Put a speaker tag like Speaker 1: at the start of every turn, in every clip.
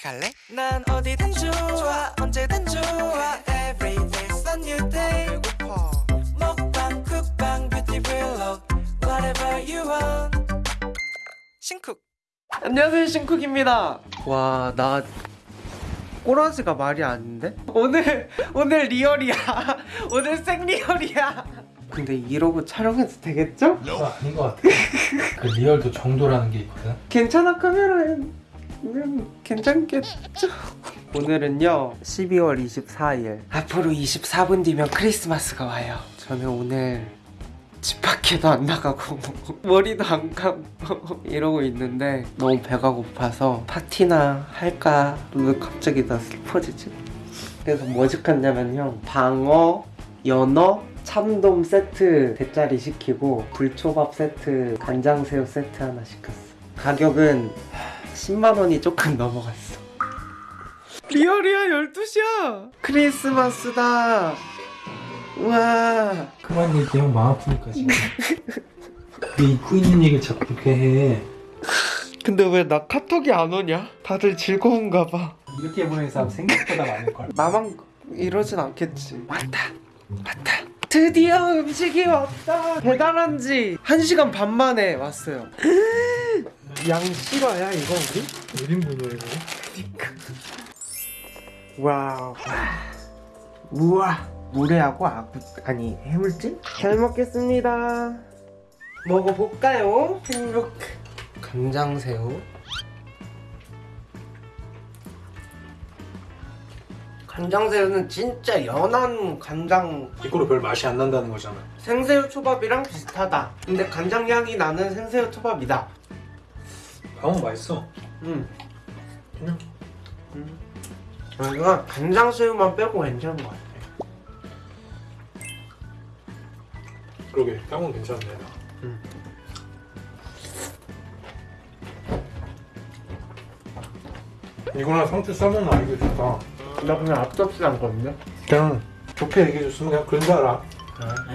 Speaker 1: 같이 갈래?
Speaker 2: 난 어디든 좋아 언제든 좋아. Every day's a new day.
Speaker 1: 배고파.
Speaker 2: 먹방 쿡방 뷰티 블록 Whatever you want.
Speaker 1: 신쿡.
Speaker 3: 안녕하세요 신쿡입니다. 와나 꼬라지가 말이 아닌데? 오늘 오늘 리얼이야. 오늘 생리얼이야. 근데 이러고 촬영해도 되겠죠?
Speaker 4: 그거 아닌 것 같아. 그 리얼도 정도라는 게 있거든.
Speaker 3: 괜찮아 카메라엔 음, 괜찮겠죠? 오늘은요 12월 24일 앞으로 24분 뒤면 크리스마스가 와요 저는 오늘 집 밖에도 안 나가고 머리도 안 감고 이러고 있는데 너무 배가 고파서 파티나 할까 왜 갑자기 나 슬퍼지지? 그래서 뭐 시켰냐면요 방어, 연어, 참돔 세트 대짜리 시키고 불초밥 세트, 간장새우 세트 하나 시켰어 가격은 10만원이 조금 넘어갔어. 리얼이야 12시야! 크리스마스다! 우와!
Speaker 4: 그만 얘기하면 마음 아프니까 지금. 왜 잊고 있는 얘기를 자꾸 그렇게 해.
Speaker 3: 근데 왜 나 카톡이 안 오냐? 다들 즐거운가 봐.
Speaker 4: 이렇게 보내는 사람 생각보다 많을걸.
Speaker 3: 나만 이러진 않겠지. 왔다. 왔다. 드디어 음식이 왔다. 배달한 지. 1시간 반 만에 왔어요 양 실화야 이거 우리?
Speaker 4: 1인분이야 이거.
Speaker 3: 와우 우와 물회하고 아구 아니 해물찜? 잘 먹겠습니다 먹어볼까요? 행복 간장새우 간장새우는 진짜 연한 간장
Speaker 4: 이거로 별 맛이 안 난다는 거잖아.
Speaker 3: 생새우 초밥이랑 비슷하다 근데 간장 향이 나는 생새우 초밥이다
Speaker 4: 방어 맛있어.
Speaker 3: 음.
Speaker 4: 그냥
Speaker 3: 여기가 간장 새우만 빼고 괜찮은 것 같아
Speaker 4: 그러게 향은 괜찮네. 나.
Speaker 3: 음.
Speaker 4: 이거랑 상추 싸먹는 아이디어 좋다.
Speaker 3: 나 그냥 앞접시 한 건데
Speaker 4: 그냥 좋게 얘기해줬으면 그냥 그런 줄 알아.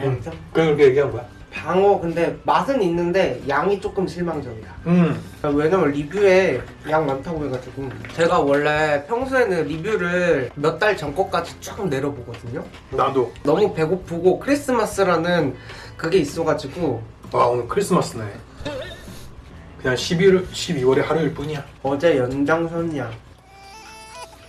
Speaker 3: 응.
Speaker 4: 그냥 그렇게 얘기한 거야.
Speaker 3: 방어 근데 맛은 있는데 양이 조금 실망적이야
Speaker 4: 음.
Speaker 3: 왜냐면 리뷰에 양 많다고 해가지고 제가 원래 평소에는 리뷰를 몇 달 전 거까지 쭉 내려보거든요
Speaker 4: 나도.
Speaker 3: 너무 배고프고 크리스마스라는 그게 있어가지고
Speaker 4: 와 오늘 크리스마스네. 그냥 11월 12월의 하루일 뿐이야.
Speaker 3: 어제 연장선이야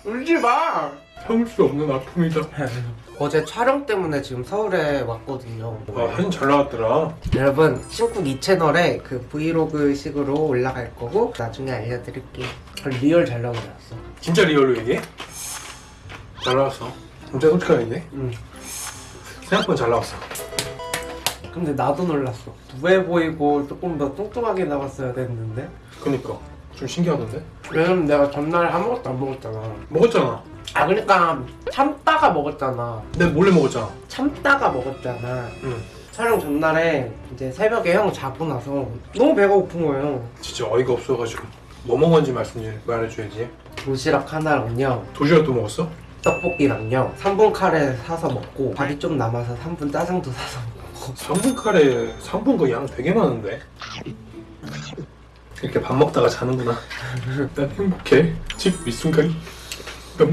Speaker 3: 울지마
Speaker 4: 참을 수 없는 아픔이다.
Speaker 3: 어제 촬영 때문에 지금 서울에 왔거든요
Speaker 4: 와 사진 잘 나왔더라.
Speaker 3: 여러분 신쿡 이 채널에 그 브이로그 식으로 올라갈 거고 나중에 알려드릴게요 real 잘 나오지 않았어
Speaker 4: 진짜 real로 얘기해? 잘 나왔어. 진짜 솔직하게 얘기해?
Speaker 3: 응
Speaker 4: 생각보다 잘 나왔어.
Speaker 3: 근데 나도 놀랐어 둔해 보이고 조금 더 뚱뚱하게 나왔어야 됐는데
Speaker 4: 그니까 좀 신기하던데?
Speaker 3: 왜냐면 내가 전날에 아무것도 안 먹었잖아
Speaker 4: 먹었잖아.
Speaker 3: 아 그러니까 참다가 먹었잖아
Speaker 4: 내가 몰래 먹었잖아.
Speaker 3: 참다가 먹었잖아
Speaker 4: 응.
Speaker 3: 촬영 전날에 이제 새벽에 형 자고 나서 너무 배가 고픈 거예요
Speaker 4: 진짜 어이가 없어가지고 뭐 먹었는지 말씀 좀 말해줘야지.
Speaker 3: 도시락 하나랑요
Speaker 4: 도시락도 먹었어?
Speaker 3: 떡볶이랑요 3분 카레 사서 먹고 밥이 좀 남아서 3분 짜장도 사서 먹고
Speaker 4: 3분 카레 3분 그 양 되게 많은데? 이렇게 밥 먹다가 자는구나. 난 행복해. 이 순간이 너무.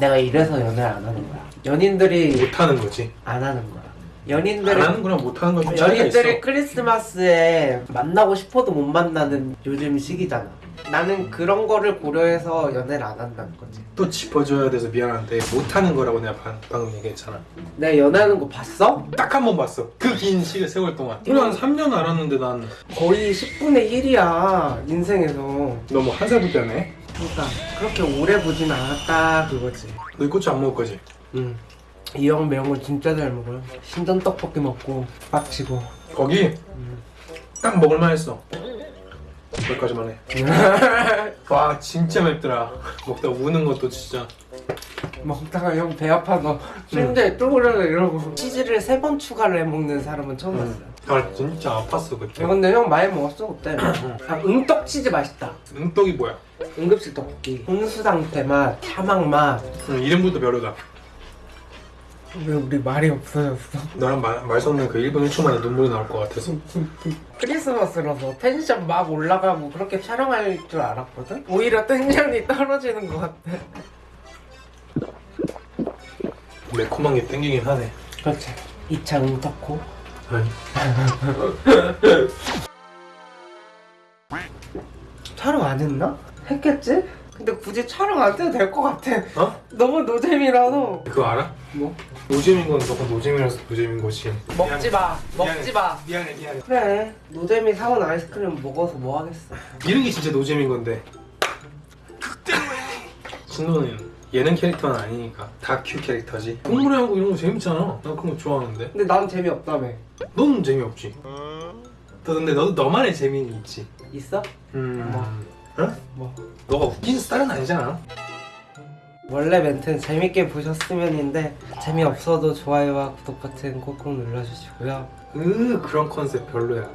Speaker 3: 내가 이래서 연애를 안 하는 거야 연인들이
Speaker 4: 못하는 거지.
Speaker 3: 안 하는 거야
Speaker 4: 안
Speaker 3: 연인들이
Speaker 4: 하는 거랑 못하는 건좀.
Speaker 3: 연인들이 크리스마스에 만나고 싶어도 못 만나는 요즘 시기잖아. 나는 그런 거를 고려해서 연애를 안 한다는 거지.
Speaker 4: 또 짚어줘야 돼서 미안한데 못하는 거라고 내가 방, 방금 얘기했잖아.
Speaker 3: 내가 연애하는 거 봤어?
Speaker 4: 딱 한 번 봤어. 그 긴 시간 세월 동안. 그냥 한 3년 알았는데 난
Speaker 3: 거의 10분의 1이야 인생에서.
Speaker 4: 너무 한 살부터 하네.
Speaker 3: 그러니까 그렇게 오래 보진 않았다 그거지.
Speaker 4: 너 고추 안 먹을 거지?
Speaker 3: 응. 이 형 매운 거 진짜 잘 먹어요. 신전 떡볶이 먹고 빡치고.
Speaker 4: 거기
Speaker 3: 음.
Speaker 4: 딱 먹을만 했어. 여기까지만 해. 와 진짜 맵더라. 먹다 우는 것도 진짜.
Speaker 3: 먹다가 형 배 아파서 침대에 쪼그려 이러고 치즈를 세 번 추가를 해 먹는 사람은 처음 봤어요.
Speaker 4: 아 진짜 아팠어 그때.
Speaker 3: 야, 근데 형 많이 먹었어 그때. 아, 응떡 치즈 맛있다.
Speaker 4: 응떡이 뭐야?
Speaker 3: 응급실 떡볶이. 홍수당 대맛, 사막 맛.
Speaker 4: 응, 이름부터 별로다.
Speaker 3: 왜 우리 말이 없어졌어?
Speaker 4: 나랑 말, 말 섞는 그 1분 1초 만에 눈물이 나올 것 같아서
Speaker 3: 크리스마스라서 텐션 막 올라가고 그렇게 촬영할 줄 알았거든? 오히려 텐션이 떨어지는 것 같아
Speaker 4: 매콤한 게 땡기긴 하네
Speaker 3: 그렇지 2차 응덕코
Speaker 4: 아니
Speaker 3: 촬영 안 했나? 했겠지? 근데 굳이 촬영 안 해도 될 것 같아
Speaker 4: 어?
Speaker 3: 너무 노잼이라서
Speaker 4: 그거 알아?
Speaker 3: 뭐?
Speaker 4: 노잼인 건 너가 노잼이라서 노잼인 거지
Speaker 3: 먹지 마 먹지
Speaker 4: 미안해.
Speaker 3: 마
Speaker 4: 미안해 미안해
Speaker 3: 그래 노잼이 사온 아이스크림 먹어서 뭐 하겠어
Speaker 4: 이런 게 진짜 노잼인 건데 신도는 예능 캐릭터는 아니니까. 다큐 캐릭터지. 동물의 이런 거 재밌잖아. 나 그런 거 좋아하는데.
Speaker 3: 근데 난 재미없다며.
Speaker 4: 너는 재미없지. 너 근데 너도 너만의 재미는 있지.
Speaker 3: 있어?
Speaker 4: 음...
Speaker 3: 뭐?
Speaker 4: 어?
Speaker 3: 뭐?
Speaker 4: 너가 웃긴 스타일은 아니잖아.
Speaker 3: 원래 멘트는 재밌게 보셨으면인데 재미없어도 좋아요와 구독 버튼 꾹꾹 눌러주시고요.
Speaker 4: 으 그런 컨셉 별로야